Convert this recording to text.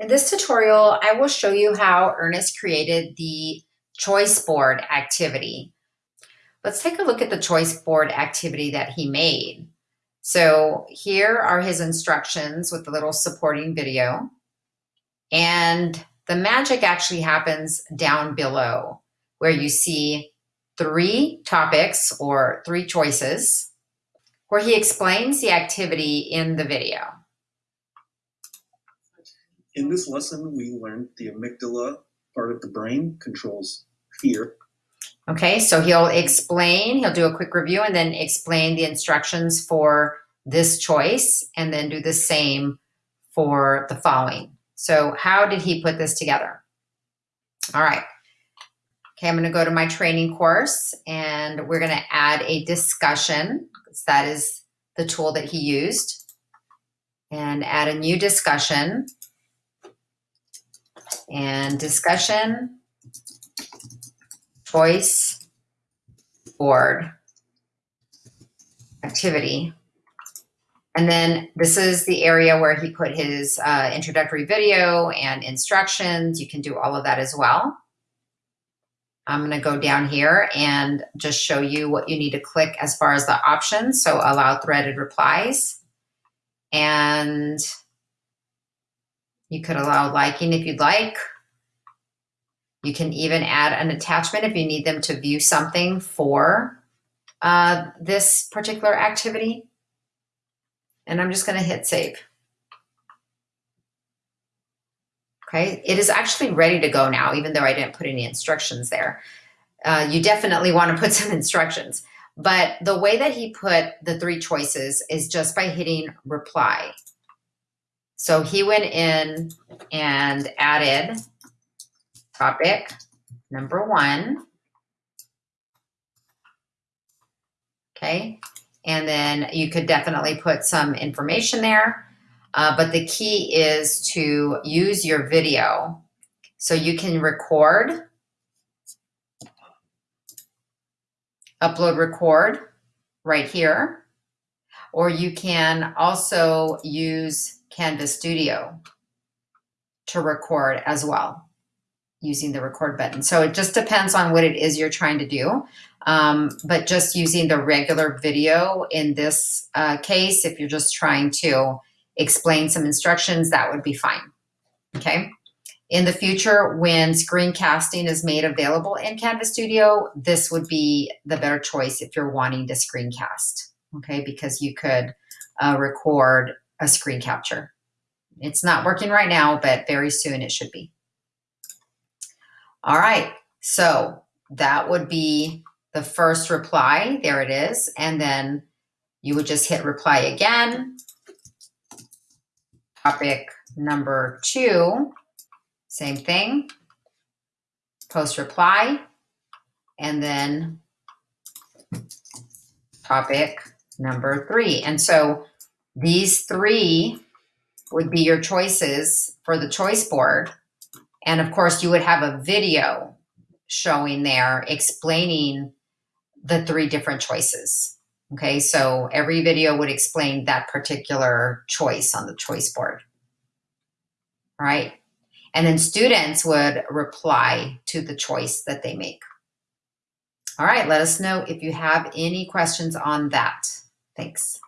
In this tutorial, I will show you how Ernest created the choice board activity. Let's take a look at the choice board activity that he made. So here are his instructions with the little supporting video. And the magic actually happens down below where you see three topics or three choices where he explains the activity in the video. In this lesson, we learned the amygdala part of the brain controls fear. Okay, so he'll explain, he'll do a quick review and then explain the instructions for this choice and then do the same for the following. So how did he put this together? All right. Okay, I'm gonna go to my training course and we're gonna add a discussion. because That is the tool that he used. And add a new discussion and discussion, choice, board, activity. And then this is the area where he put his uh, introductory video and instructions. You can do all of that as well. I'm going to go down here and just show you what you need to click as far as the options. So allow threaded replies. And you could allow liking if you'd like. You can even add an attachment if you need them to view something for uh, this particular activity. And I'm just going to hit save. Okay, it is actually ready to go now, even though I didn't put any instructions there. Uh, you definitely want to put some instructions. But the way that he put the three choices is just by hitting reply. So he went in and added topic number one. Okay, and then you could definitely put some information there. Uh, but the key is to use your video. So you can record, upload record right here, or you can also use Canvas Studio to record as well using the record button. So it just depends on what it is you're trying to do. Um, but just using the regular video in this uh, case, if you're just trying to explain some instructions, that would be fine. Okay. In the future, when screencasting is made available in Canvas Studio, this would be the better choice if you're wanting to screencast. Okay, because you could uh, record a screen capture. It's not working right now, but very soon it should be. All right, so that would be the first reply. There it is. And then you would just hit reply again. Topic number two, same thing. Post reply. And then topic number three. And so these three would be your choices for the choice board. And of course, you would have a video showing there explaining the three different choices. Okay, so every video would explain that particular choice on the choice board. All right, and then students would reply to the choice that they make. All right, let us know if you have any questions on that. Thanks.